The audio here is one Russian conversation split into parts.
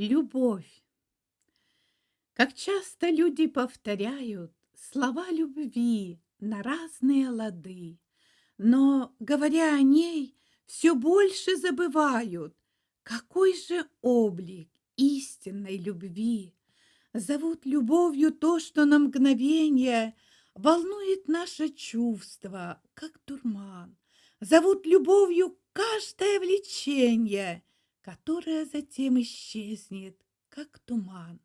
Любовь. Как часто люди повторяют слова любви на разные лады, но, говоря о ней, все больше забывают, какой же облик истинной любви. Зовут любовью то, что на мгновение волнует наше чувство, как дурман. Зовут любовью каждое влечение — которая затем исчезнет, как туман.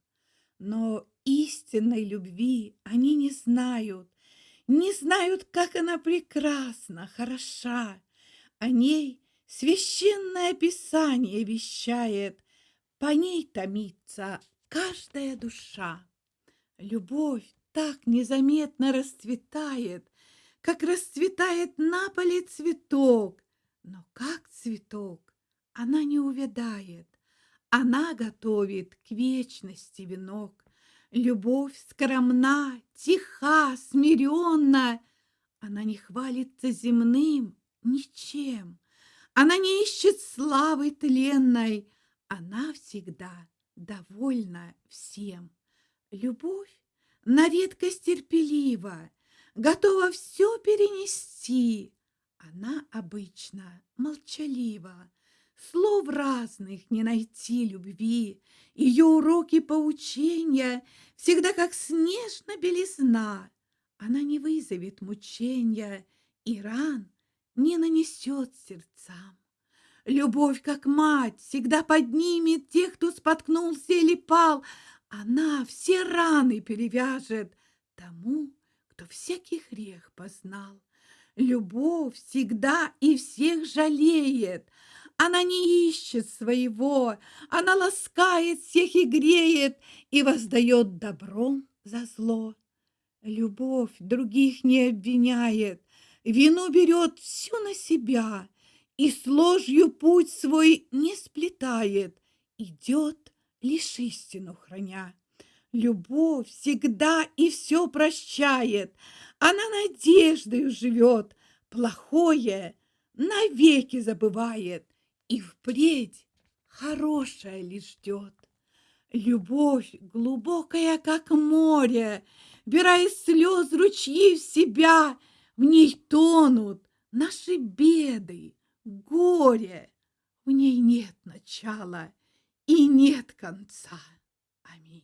Но истинной любви они не знают, не знают, как она прекрасна, хороша. О ней священное писание вещает, по ней томится каждая душа. Любовь так незаметно расцветает, как расцветает на поле цветок, но как цветок она не увядает, она готовит к вечности венок. Любовь скромна, тиха, смиренна, она не хвалится земным ничем, она не ищет славы тленной, она всегда довольна всем. Любовь на редкость терпелива, готова все перенести. Она обычно молчалива, Слов разных не найти любви, Ее уроки поучения Всегда как снежно белизна. Она не вызовет мучения И ран не нанесет сердцам. Любовь, как мать, всегда поднимет Тех, кто споткнулся или пал. Она все раны перевяжет Тому, кто всякий грех познал. Любовь всегда и всех жалеет, она не ищет своего, она ласкает всех и греет и воздает добром за зло. Любовь других не обвиняет, вину берет всю на себя и с ложью путь свой не сплетает, идет лишь истину храня. Любовь всегда и все прощает, она надеждою живет, плохое навеки забывает, и впредь хорошее лишь ждет. Любовь глубокая, как море, Бера из слез ручьи в себя, В ней тонут наши беды, горе. В ней нет начала и нет конца. Аминь.